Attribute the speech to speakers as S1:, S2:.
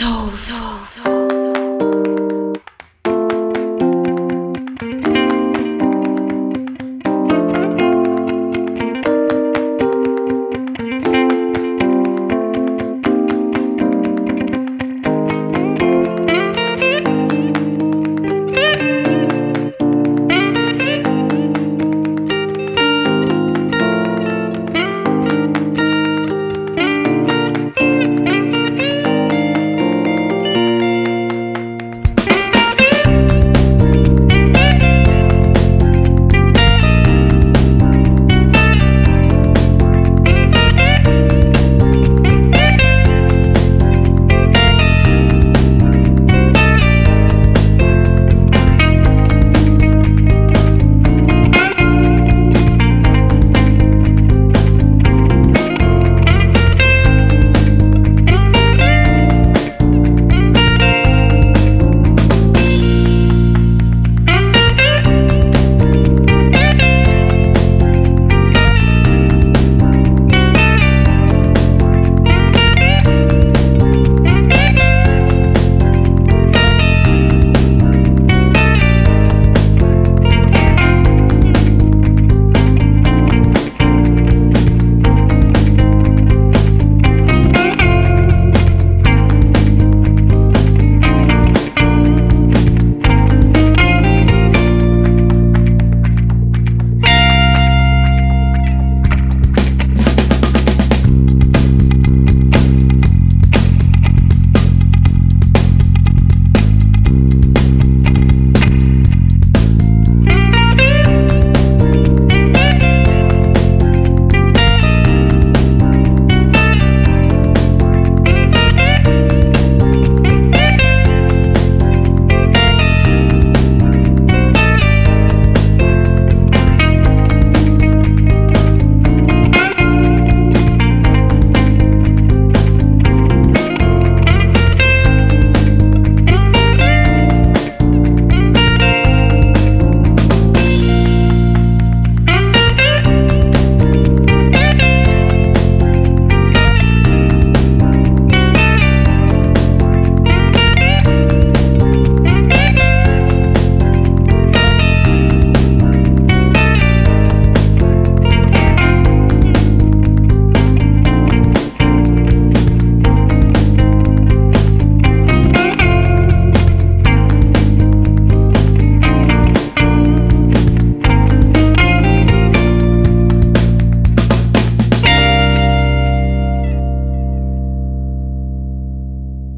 S1: Soul. Soul. soul.